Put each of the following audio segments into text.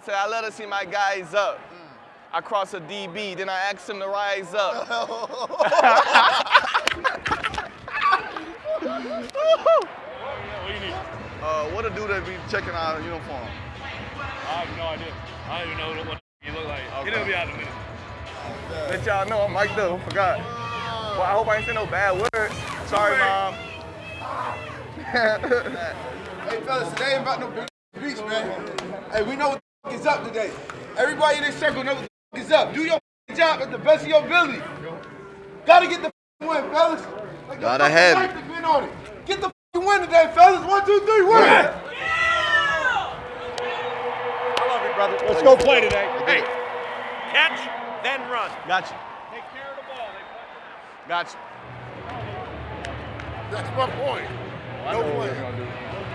I said, I let to see my guys up. Mm. I cross a DB, then I ask him to rise up. Uh, what a dude that be checking our uniform? I have no idea. I don't even know what you look like. Okay. It'll be out in a minute. Let y'all know I'm mic'd up. Forgot. Well, I hope I ain't saying no bad words. Sorry, mom. hey, fellas, today ain't about no beach, man. Hey, we know is up today. Everybody in this circle knows what the is up. Do your job at the best of your ability. Gotta get the win, fellas. Like, Gotta have it. on it. Get the win today, fellas. One, two, three, win. Yeah. I love you, brother. Let's go play today. Hey, catch, then run. Gotcha. Take care of the ball. Gotcha. That's my point. Well, no play.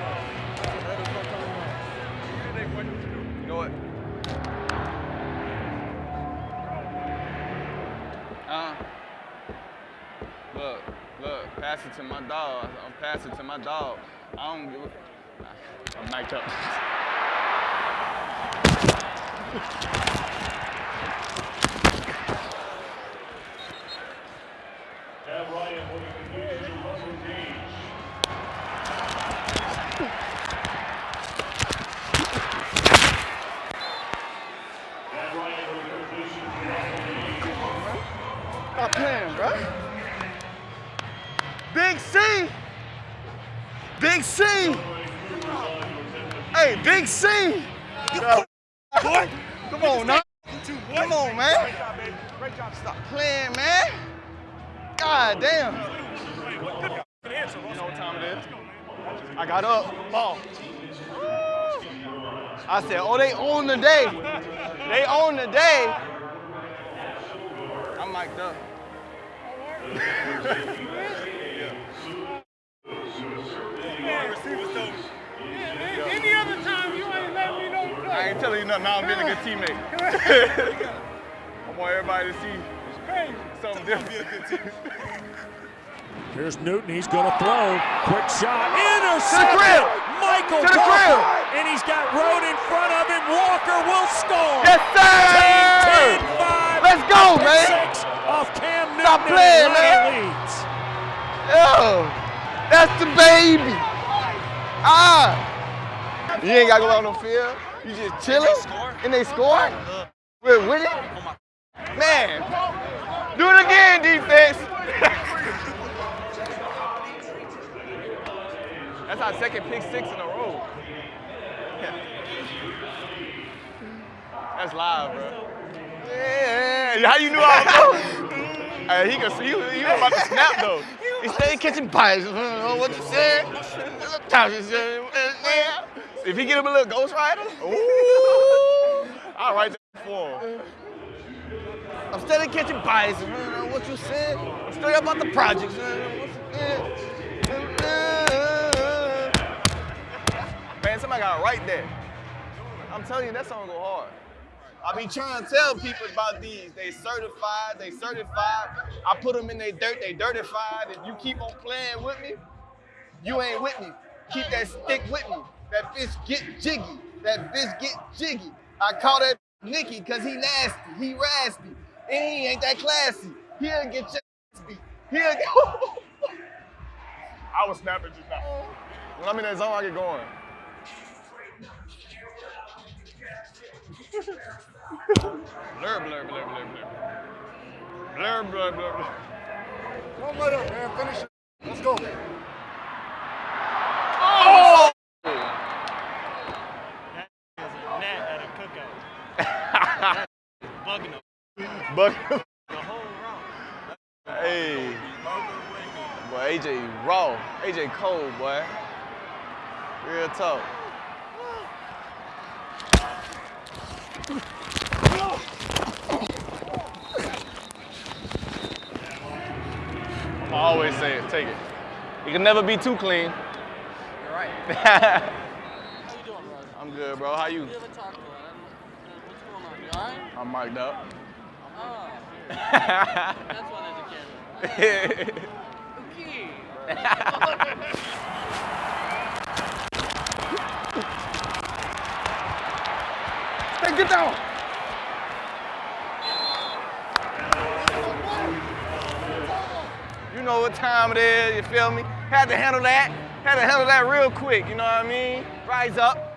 Pass it to my dog. I'm passing to my dog. I don't give a. I'm mic'd up. Stop playing, bro. Big C. Big C. Hey, Big C. Boy, come on now. Come on, man. Stop playing, man. God damn. You know what time it is? I got up. Ball. I said, oh, they own the day. They own the day. I'm mic'd up. Any other time you ain't letting me know. I ain't telling you nothing. Now I'm being a good teammate. I want everybody to see something different. Here's Newton. He's going to throw. Quick shot. Intercept. To the grill. Mykal to the grill. And he's got Road in front of him. Walker will score. Yes, sir. 10, 5. Let's go, man. Six of Cam Newton. Stop playing, man. Leads. Yo, that's the baby. Ah. You ain't got to go out on the field. You just chilling. And they score? We're? Man, do it again, defense. That's our second pick six in a row. That's live, bro. Yeah, how you knew I was? Hey, he. He was about to snap though. He stayed catching bites. What you said? If he get him a little Ghost Rider, ooh, I'll write that for him. I'm steady catching bites. What you said? I'm straight about the projects. Man, somebody got right there. I'm telling you, that song go hard. I be trying to tell people about these. They certified, they certified. I put them in their dirt, they dirtified. If you keep on playing with me, you ain't with me. Keep that stick with me. That bitch get jiggy. That bitch get jiggy. I call that Nicky because he nasty, he raspy, and he ain't that classy. He'll get your ass beat. He'll get I was snapping just now. When I'm in that zone, I get going. Blur, blur, blur, blur, blur. Blur, blur, blur, blur. Come right up, man. Finish it. Let's go. Oh! That is a net at a cookout. bugging him. Bugging him. The whole round. Hey. Boy, AJ raw. AJ cold, boy. Real talk. I always say it, take it. You can never be too clean. You're right. How you doing, bro? I'm good, bro. How you? We haven't talked What's going on? You alright? I'm mic'd up. Oh. That's why there's a camera. Okay. Hey, get down. Know what time it is, you feel me? Had to handle that. Had to handle that real quick, you know what I mean? Rise up.